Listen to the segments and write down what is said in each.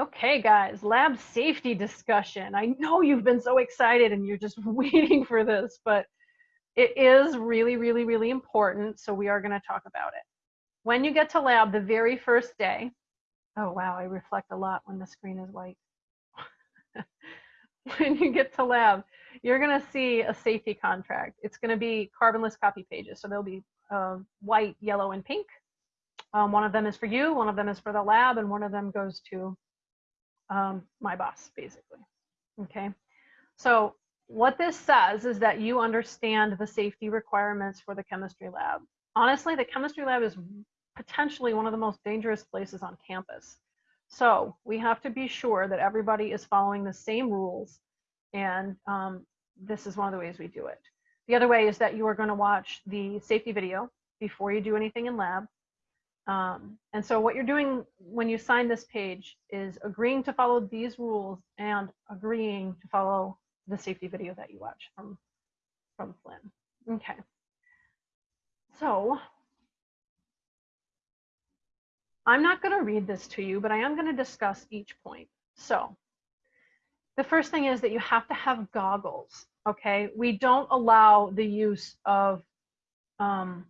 Okay, guys, lab safety discussion. I know you've been so excited and you're just waiting for this, but it is really, really, really important. So we are going to talk about it. When you get to lab the very first day, oh wow, I reflect a lot when the screen is white. when you get to lab, you're going to see a safety contract. It's going to be carbonless copy pages. So they'll be uh, white, yellow, and pink. Um, one of them is for you, one of them is for the lab, and one of them goes to um, my boss, basically. Okay. So what this says is that you understand the safety requirements for the chemistry lab. Honestly, the chemistry lab is potentially one of the most dangerous places on campus. So we have to be sure that everybody is following the same rules. And um, this is one of the ways we do it. The other way is that you are going to watch the safety video before you do anything in lab. Um, and so what you're doing when you sign this page is agreeing to follow these rules and agreeing to follow the safety video that you watch from, from Flinn. Okay. So I'm not going to read this to you, but I am going to discuss each point. So the first thing is that you have to have goggles. Okay. We don't allow the use of um,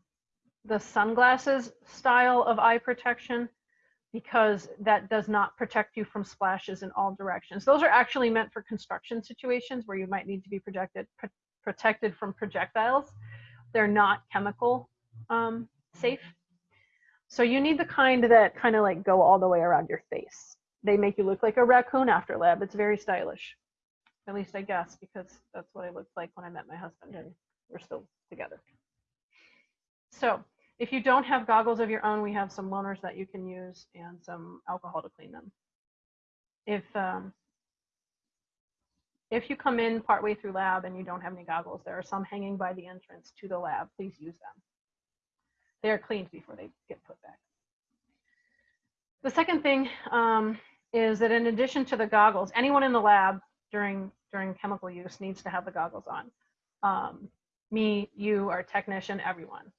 the sunglasses style of eye protection because that does not protect you from splashes in all directions. Those are actually meant for construction situations where you might need to be projected, pr protected from projectiles. They're not chemical um, safe. So you need the kind that kind of like go all the way around your face. They make you look like a raccoon after lab. It's very stylish. At least I guess, because that's what I looked like when I met my husband and we're still together. So if you don't have goggles of your own, we have some loaners that you can use and some alcohol to clean them. If um, if you come in partway through lab and you don't have any goggles, there are some hanging by the entrance to the lab. Please use them. They are cleaned before they get put back. The second thing um, is that in addition to the goggles, anyone in the lab during during chemical use needs to have the goggles on. Um, me, you, our technician, everyone.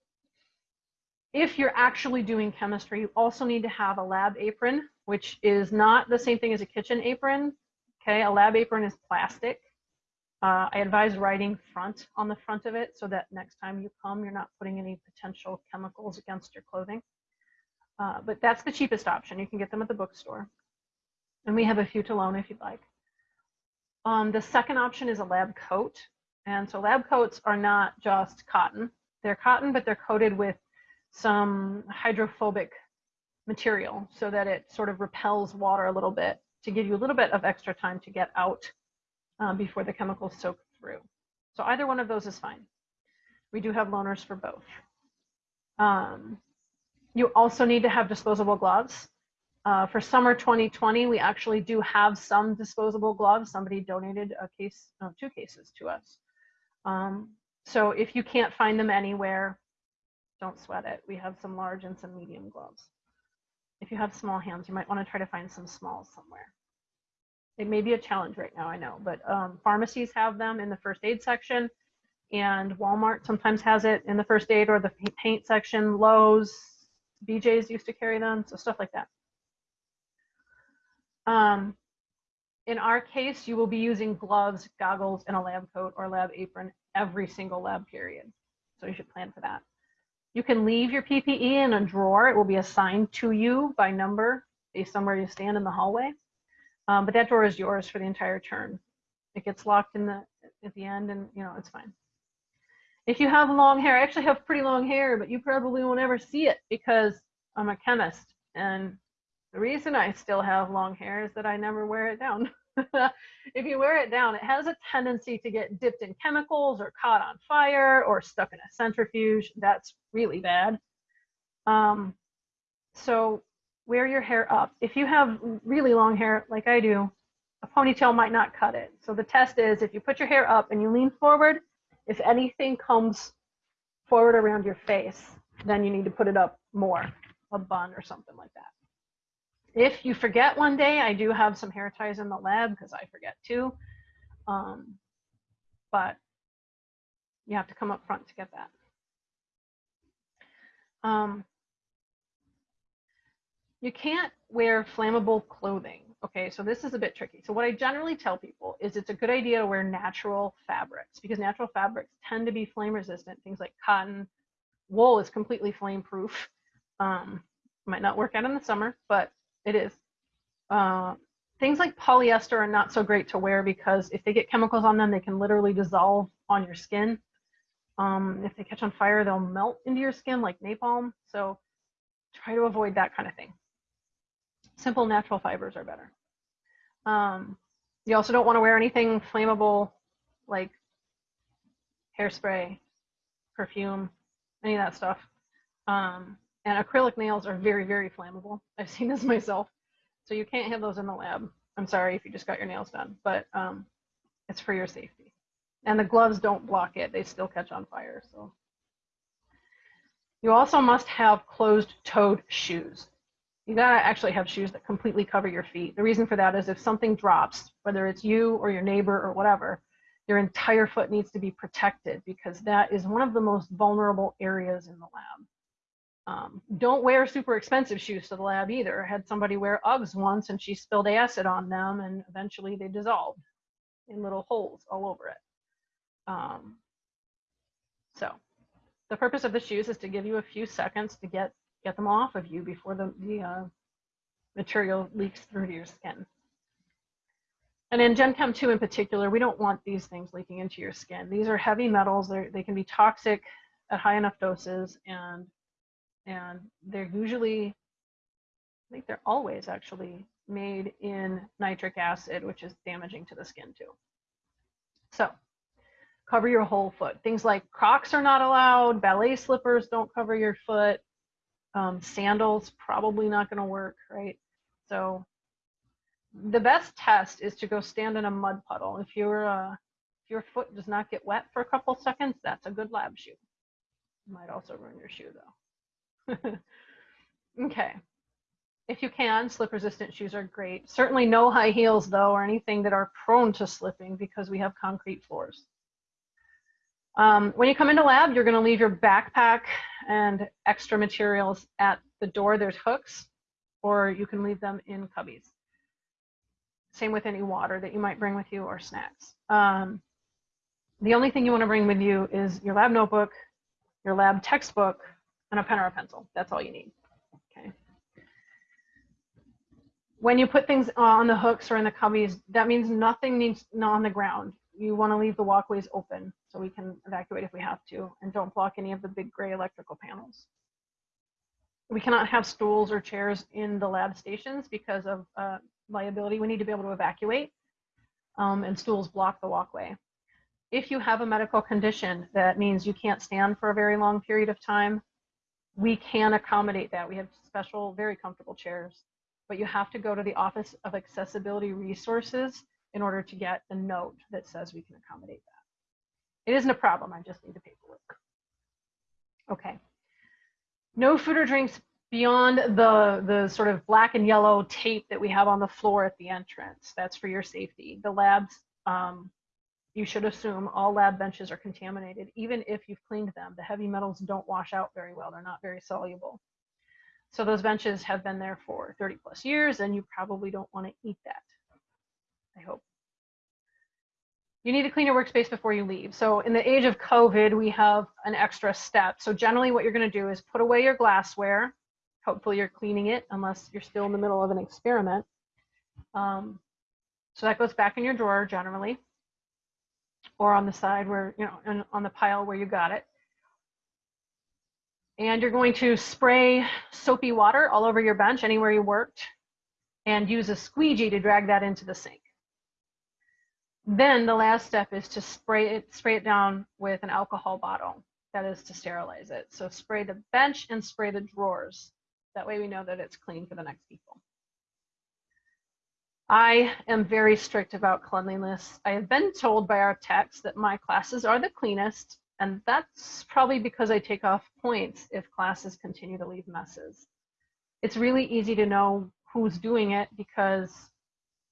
If you're actually doing chemistry, you also need to have a lab apron, which is not the same thing as a kitchen apron. Okay, a lab apron is plastic. Uh, I advise writing front on the front of it so that next time you come, you're not putting any potential chemicals against your clothing. Uh, but that's the cheapest option. You can get them at the bookstore. And we have a few to loan if you'd like. Um, the second option is a lab coat. And so lab coats are not just cotton. They're cotton, but they're coated with some hydrophobic material so that it sort of repels water a little bit to give you a little bit of extra time to get out um, before the chemicals soak through. So either one of those is fine. We do have loaners for both. Um, you also need to have disposable gloves. Uh, for summer 2020, we actually do have some disposable gloves. Somebody donated a case, no, two cases to us. Um, so if you can't find them anywhere, don't sweat it. We have some large and some medium gloves. If you have small hands, you might want to try to find some smalls somewhere. It may be a challenge right now, I know, but um, pharmacies have them in the first aid section and Walmart sometimes has it in the first aid or the paint section. Lowe's, BJ's used to carry them, so stuff like that. Um, in our case, you will be using gloves, goggles, and a lab coat or lab apron every single lab period. So you should plan for that. You can leave your PPE in a drawer. It will be assigned to you by number based on where you stand in the hallway. Um, but that drawer is yours for the entire term. It gets locked in the at the end and you know, it's fine. If you have long hair, I actually have pretty long hair, but you probably won't ever see it because I'm a chemist. And the reason I still have long hair is that I never wear it down. if you wear it down, it has a tendency to get dipped in chemicals or caught on fire or stuck in a centrifuge. That's really bad. Um, so wear your hair up. If you have really long hair, like I do, a ponytail might not cut it. So the test is if you put your hair up and you lean forward, if anything comes forward around your face, then you need to put it up more, a bun or something like that. If you forget one day, I do have some hair ties in the lab because I forget too. Um, but you have to come up front to get that. Um, you can't wear flammable clothing. Okay, so this is a bit tricky. So what I generally tell people is it's a good idea to wear natural fabrics because natural fabrics tend to be flame resistant. Things like cotton, wool is completely flame proof. Um, might not work out in the summer, but it is. Uh, things like polyester are not so great to wear because if they get chemicals on them, they can literally dissolve on your skin. Um, if they catch on fire, they'll melt into your skin like napalm. So try to avoid that kind of thing. Simple natural fibers are better. Um, you also don't want to wear anything flammable like hairspray, perfume, any of that stuff. Um, and acrylic nails are very, very flammable. I've seen this myself. So you can't have those in the lab. I'm sorry if you just got your nails done, but um, it's for your safety. And the gloves don't block it. They still catch on fire. So you also must have closed-toed shoes. You gotta actually have shoes that completely cover your feet. The reason for that is if something drops, whether it's you or your neighbor or whatever, your entire foot needs to be protected because that is one of the most vulnerable areas in the lab. Um, don't wear super expensive shoes to the lab either. I had somebody wear Uggs once and she spilled acid on them and eventually they dissolved in little holes all over it. Um, so the purpose of the shoes is to give you a few seconds to get get them off of you before the, the uh, material leaks through to your skin. And in Gen Chem 2 in particular, we don't want these things leaking into your skin. These are heavy metals. They're, they can be toxic at high enough doses, and and they're usually, I think they're always actually made in nitric acid, which is damaging to the skin too. So cover your whole foot. Things like Crocs are not allowed, ballet slippers don't cover your foot, um, sandals probably not going to work, right? So the best test is to go stand in a mud puddle. If your uh, if your foot does not get wet for a couple seconds, that's a good lab shoe. Might also ruin your shoe though. okay. If you can, slip resistant shoes are great. Certainly no high heels though, or anything that are prone to slipping because we have concrete floors. Um, when you come into lab, you're going to leave your backpack and extra materials at the door. There's hooks, or you can leave them in cubbies. Same with any water that you might bring with you or snacks. Um, the only thing you want to bring with you is your lab notebook, your lab textbook, and a pen or a pencil. That's all you need. Okay. When you put things on the hooks or in the cubbies, that means nothing needs not on the ground you want to leave the walkways open so we can evacuate if we have to, and don't block any of the big gray electrical panels. We cannot have stools or chairs in the lab stations because of uh, liability. We need to be able to evacuate, um, and stools block the walkway. If you have a medical condition that means you can't stand for a very long period of time, we can accommodate that. We have special, very comfortable chairs, but you have to go to the Office of Accessibility Resources in order to get a note that says we can accommodate that. It isn't a problem, I just need the paperwork. Okay. No food or drinks beyond the, the sort of black and yellow tape that we have on the floor at the entrance. That's for your safety. The labs, um, you should assume all lab benches are contaminated, even if you've cleaned them. The heavy metals don't wash out very well. They're not very soluble. So those benches have been there for 30 plus years and you probably don't want to eat that. I hope. You need to clean your workspace before you leave. So in the age of COVID, we have an extra step. So generally what you're gonna do is put away your glassware. Hopefully you're cleaning it unless you're still in the middle of an experiment. Um, so that goes back in your drawer generally, or on the side where, you know, on the pile where you got it. And you're going to spray soapy water all over your bench, anywhere you worked, and use a squeegee to drag that into the sink. Then the last step is to spray it, spray it down with an alcohol bottle. That is to sterilize it. So spray the bench and spray the drawers. That way we know that it's clean for the next people. I am very strict about cleanliness. I have been told by our techs that my classes are the cleanest, and that's probably because I take off points if classes continue to leave messes. It's really easy to know who's doing it because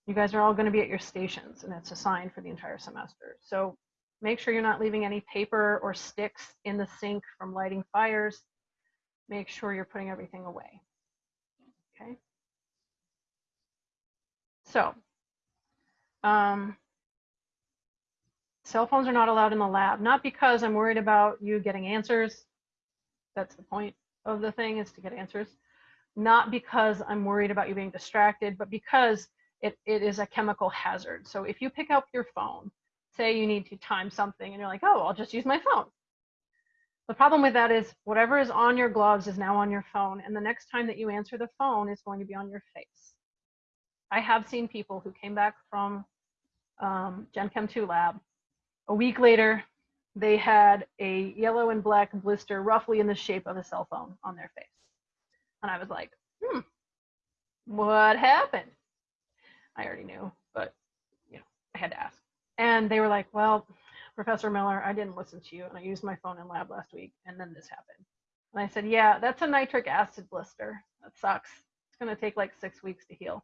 you guys are all going to be at your stations and it's assigned for the entire semester. So make sure you're not leaving any paper or sticks in the sink from lighting fires. Make sure you're putting everything away. So, um, cell phones are not allowed in the lab, not because I'm worried about you getting answers. That's the point of the thing is to get answers. Not because I'm worried about you being distracted, but because it, it is a chemical hazard. So if you pick up your phone, say you need to time something and you're like, oh, I'll just use my phone. The problem with that is whatever is on your gloves is now on your phone. And the next time that you answer the phone, it's going to be on your face. I have seen people who came back from um, Gen Chem 2 lab. A week later, they had a yellow and black blister roughly in the shape of a cell phone on their face. And I was like, hmm, what happened? I already knew, but you know, I had to ask. And they were like, well, Professor Miller, I didn't listen to you and I used my phone in lab last week and then this happened. And I said, yeah, that's a nitric acid blister. That sucks. It's going to take like six weeks to heal.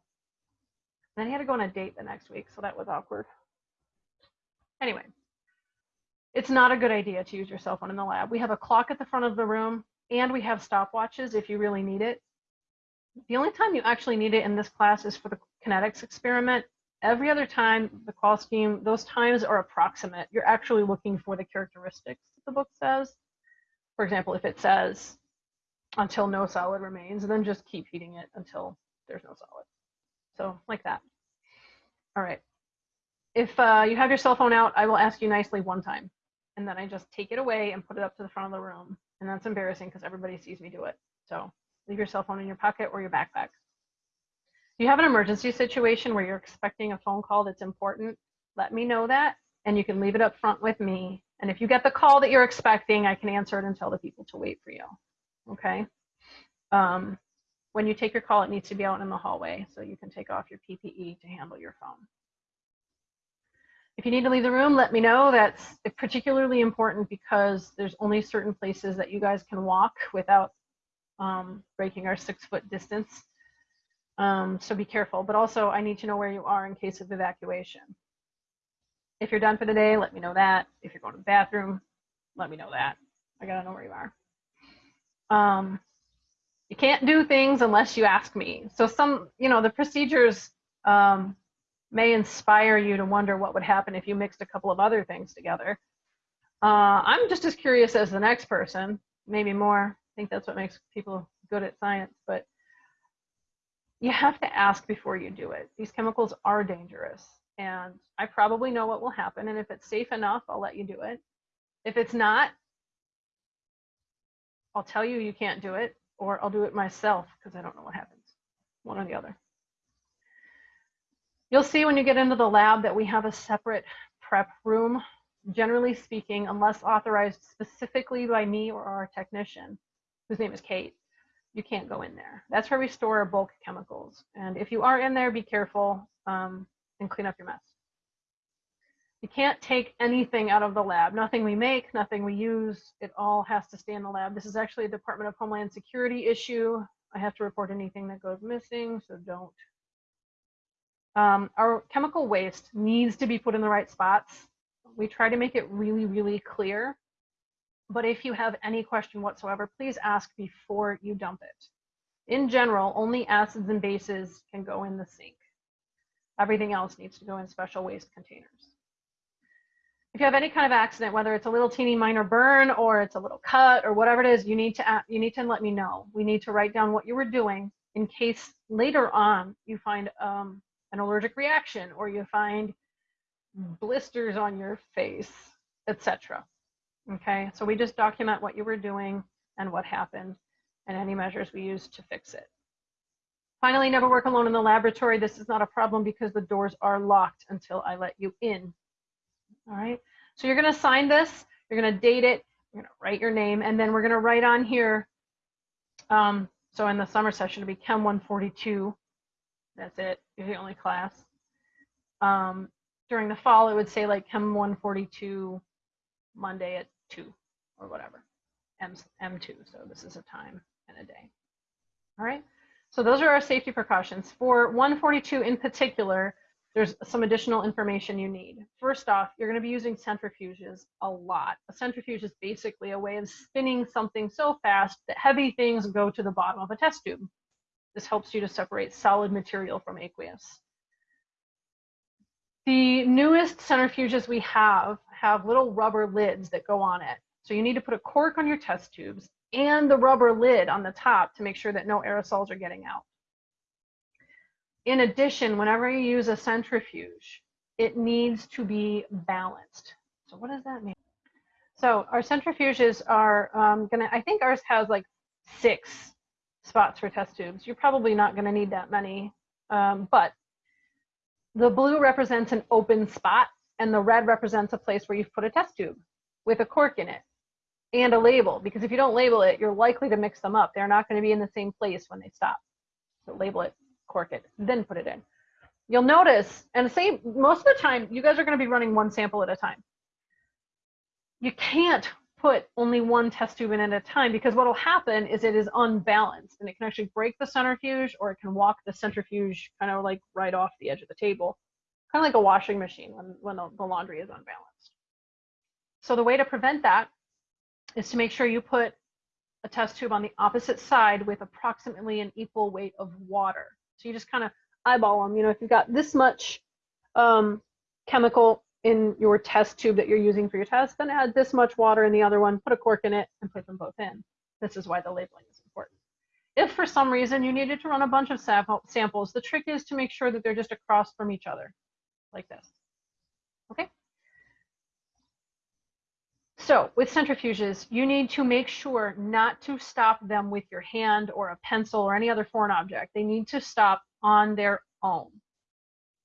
Then he had to go on a date the next week, so that was awkward. Anyway, it's not a good idea to use your cell phone in the lab. We have a clock at the front of the room and we have stopwatches if you really need it. The only time you actually need it in this class is for the kinetics experiment. Every other time, the qual scheme, those times are approximate. You're actually looking for the characteristics that the book says. For example, if it says until no solid remains, then just keep heating it until there's no solid. So like that. All right. If uh, you have your cell phone out, I will ask you nicely one time. And then I just take it away and put it up to the front of the room. And that's embarrassing because everybody sees me do it. So leave your cell phone in your pocket or your backpack. If you have an emergency situation where you're expecting a phone call that's important, let me know that and you can leave it up front with me. And if you get the call that you're expecting, I can answer it and tell the people to wait for you. Okay. Um, when you take your call, it needs to be out in the hallway so you can take off your PPE to handle your phone. If you need to leave the room, let me know. That's particularly important because there's only certain places that you guys can walk without um, breaking our six foot distance. Um, so be careful, but also I need to know where you are in case of evacuation. If you're done for the day, let me know that. If you're going to the bathroom, let me know that. I gotta know where you are. Um, you can't do things unless you ask me. So some, you know, the procedures um, may inspire you to wonder what would happen if you mixed a couple of other things together. Uh, I'm just as curious as the next person, maybe more. I think that's what makes people good at science, but you have to ask before you do it. These chemicals are dangerous and I probably know what will happen. And if it's safe enough, I'll let you do it. If it's not, I'll tell you you can't do it or I'll do it myself because I don't know what happens, one or the other. You'll see when you get into the lab that we have a separate prep room. Generally speaking, unless authorized specifically by me or our technician, whose name is Kate, you can't go in there. That's where we store our bulk chemicals. And if you are in there, be careful um, and clean up your mess. You can't take anything out of the lab. Nothing we make, nothing we use, it all has to stay in the lab. This is actually a Department of Homeland Security issue. I have to report anything that goes missing, so don't. Um, our chemical waste needs to be put in the right spots. We try to make it really, really clear. But if you have any question whatsoever, please ask before you dump it. In general, only acids and bases can go in the sink. Everything else needs to go in special waste containers if you have any kind of accident, whether it's a little teeny minor burn or it's a little cut or whatever it is, you need to you need to let me know. We need to write down what you were doing in case later on you find um, an allergic reaction or you find blisters on your face, etc. Okay, so we just document what you were doing and what happened and any measures we use to fix it. Finally, never work alone in the laboratory. This is not a problem because the doors are locked until I let you in all right, so you're going to sign this, you're going to date it, you're going to write your name, and then we're going to write on here. Um, so in the summer session, it'll be Chem 142. That's it. You're the only class. Um, during the fall, it would say like Chem 142 Monday at 2 or whatever. M, M2. So this is a time and a day. All right. So those are our safety precautions. For 142 in particular, there's some additional information you need. First off, you're going to be using centrifuges a lot. A centrifuge is basically a way of spinning something so fast that heavy things go to the bottom of a test tube. This helps you to separate solid material from aqueous. The newest centrifuges we have have little rubber lids that go on it. So you need to put a cork on your test tubes and the rubber lid on the top to make sure that no aerosols are getting out. In addition, whenever you use a centrifuge, it needs to be balanced. So what does that mean? So our centrifuges are um, gonna, I think ours has like six spots for test tubes. You're probably not gonna need that many, um, but the blue represents an open spot and the red represents a place where you've put a test tube with a cork in it and a label because if you don't label it, you're likely to mix them up. They're not going to be in the same place when they stop. So label it, cork it, then put it in. You'll notice, and same most of the time, you guys are going to be running one sample at a time. You can't put only one test tube in at a time because what will happen is it is unbalanced and it can actually break the centrifuge or it can walk the centrifuge kind of like right off the edge of the table, kind of like a washing machine when, when the laundry is unbalanced. So the way to prevent that is to make sure you put a test tube on the opposite side with approximately an equal weight of water. So you just kind of eyeball them. You know, if you've got this much um, chemical in your test tube that you're using for your test, then add this much water in the other one, put a cork in it, and put them both in. This is why the labeling is important. If for some reason you needed to run a bunch of samples, the trick is to make sure that they're just across from each other, like this. Okay? So with centrifuges, you need to make sure not to stop them with your hand or a pencil or any other foreign object. They need to stop on their own.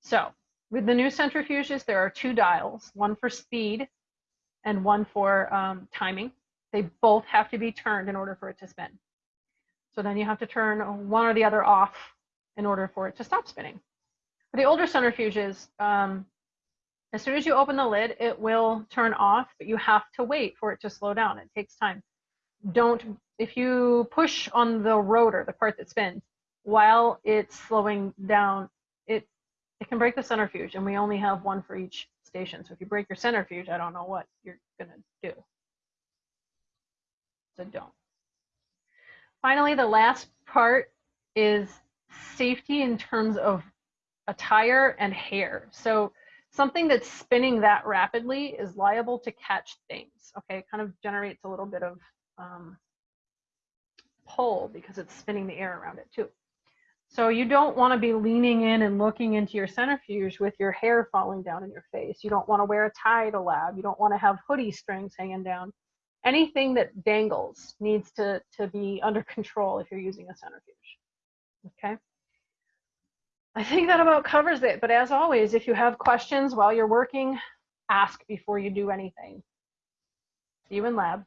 So with the new centrifuges, there are two dials, one for speed and one for um, timing. They both have to be turned in order for it to spin. So then you have to turn one or the other off in order for it to stop spinning. For the older centrifuges, um, as soon as you open the lid, it will turn off, but you have to wait for it to slow down. It takes time. Don't, if you push on the rotor, the part that spins, while it's slowing down, it, it can break the centrifuge and we only have one for each station. So if you break your centrifuge, I don't know what you're gonna do. So don't. Finally, the last part is safety in terms of attire and hair. So something that's spinning that rapidly is liable to catch things. Okay, it kind of generates a little bit of um, pull because it's spinning the air around it too. So you don't want to be leaning in and looking into your centrifuge with your hair falling down in your face. You don't want to wear a tie to lab. You don't want to have hoodie strings hanging down. Anything that dangles needs to, to be under control if you're using a centrifuge. Okay. I think that about covers it. But as always, if you have questions while you're working, ask before you do anything. See you in lab.